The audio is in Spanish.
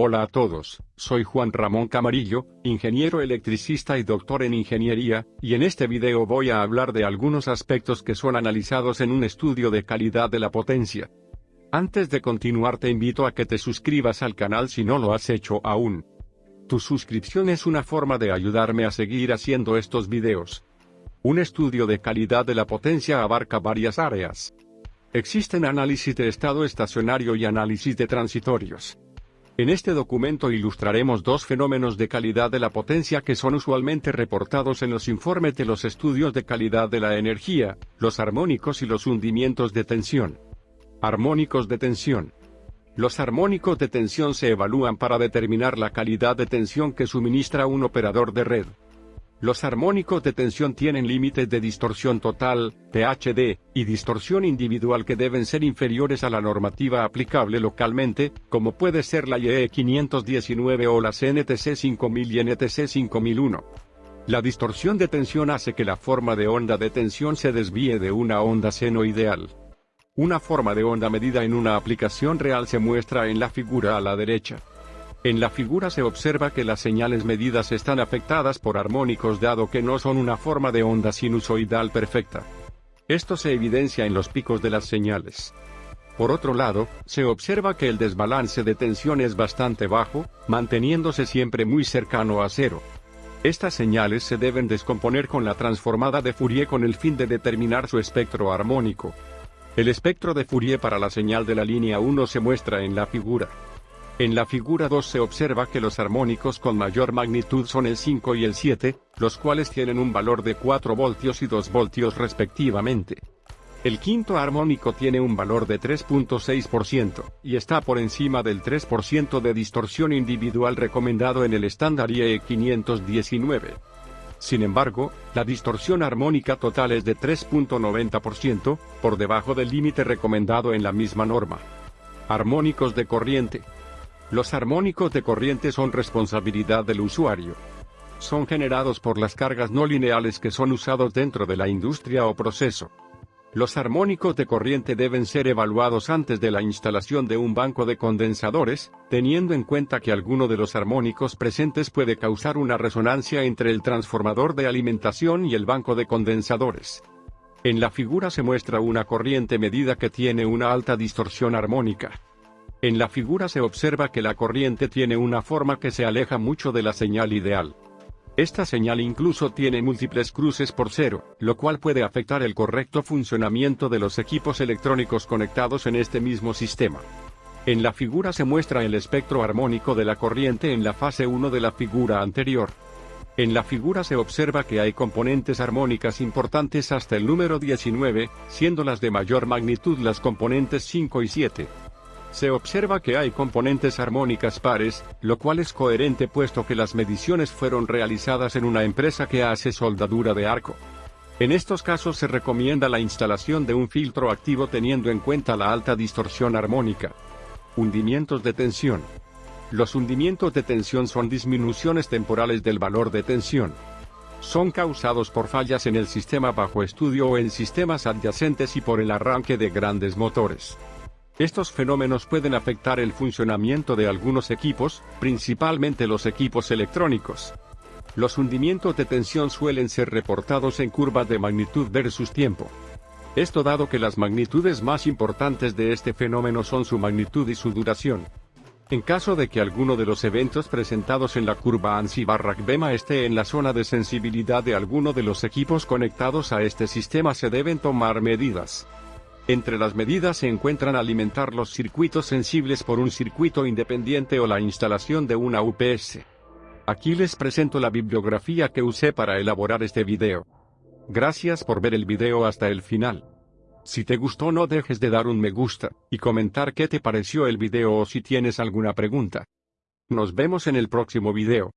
Hola a todos, soy Juan Ramón Camarillo, ingeniero electricista y doctor en ingeniería, y en este video voy a hablar de algunos aspectos que son analizados en un estudio de calidad de la potencia. Antes de continuar te invito a que te suscribas al canal si no lo has hecho aún. Tu suscripción es una forma de ayudarme a seguir haciendo estos videos. Un estudio de calidad de la potencia abarca varias áreas. Existen análisis de estado estacionario y análisis de transitorios. En este documento ilustraremos dos fenómenos de calidad de la potencia que son usualmente reportados en los informes de los estudios de calidad de la energía, los armónicos y los hundimientos de tensión. Armónicos de tensión. Los armónicos de tensión se evalúan para determinar la calidad de tensión que suministra un operador de red. Los armónicos de tensión tienen límites de distorsión total, PHD, y distorsión individual que deben ser inferiores a la normativa aplicable localmente, como puede ser la IEE 519 o la CNTC 5000 y NTC 5001. La distorsión de tensión hace que la forma de onda de tensión se desvíe de una onda senoidal. Una forma de onda medida en una aplicación real se muestra en la figura a la derecha. En la figura se observa que las señales medidas están afectadas por armónicos dado que no son una forma de onda sinusoidal perfecta. Esto se evidencia en los picos de las señales. Por otro lado, se observa que el desbalance de tensión es bastante bajo, manteniéndose siempre muy cercano a cero. Estas señales se deben descomponer con la transformada de Fourier con el fin de determinar su espectro armónico. El espectro de Fourier para la señal de la línea 1 se muestra en la figura. En la figura 2 se observa que los armónicos con mayor magnitud son el 5 y el 7, los cuales tienen un valor de 4 voltios y 2 voltios respectivamente. El quinto armónico tiene un valor de 3.6%, y está por encima del 3% de distorsión individual recomendado en el estándar IE 519. Sin embargo, la distorsión armónica total es de 3.90%, por debajo del límite recomendado en la misma norma. Armónicos de corriente, los armónicos de corriente son responsabilidad del usuario. Son generados por las cargas no lineales que son usados dentro de la industria o proceso. Los armónicos de corriente deben ser evaluados antes de la instalación de un banco de condensadores, teniendo en cuenta que alguno de los armónicos presentes puede causar una resonancia entre el transformador de alimentación y el banco de condensadores. En la figura se muestra una corriente medida que tiene una alta distorsión armónica. En la figura se observa que la corriente tiene una forma que se aleja mucho de la señal ideal. Esta señal incluso tiene múltiples cruces por cero, lo cual puede afectar el correcto funcionamiento de los equipos electrónicos conectados en este mismo sistema. En la figura se muestra el espectro armónico de la corriente en la fase 1 de la figura anterior. En la figura se observa que hay componentes armónicas importantes hasta el número 19, siendo las de mayor magnitud las componentes 5 y 7. Se observa que hay componentes armónicas pares, lo cual es coherente puesto que las mediciones fueron realizadas en una empresa que hace soldadura de arco. En estos casos se recomienda la instalación de un filtro activo teniendo en cuenta la alta distorsión armónica. Hundimientos de tensión. Los hundimientos de tensión son disminuciones temporales del valor de tensión. Son causados por fallas en el sistema bajo estudio o en sistemas adyacentes y por el arranque de grandes motores. Estos fenómenos pueden afectar el funcionamiento de algunos equipos, principalmente los equipos electrónicos. Los hundimientos de tensión suelen ser reportados en curvas de magnitud versus tiempo. Esto dado que las magnitudes más importantes de este fenómeno son su magnitud y su duración. En caso de que alguno de los eventos presentados en la curva ANSI-BEMA esté en la zona de sensibilidad de alguno de los equipos conectados a este sistema se deben tomar medidas. Entre las medidas se encuentran alimentar los circuitos sensibles por un circuito independiente o la instalación de una UPS. Aquí les presento la bibliografía que usé para elaborar este video. Gracias por ver el video hasta el final. Si te gustó no dejes de dar un me gusta, y comentar qué te pareció el video o si tienes alguna pregunta. Nos vemos en el próximo video.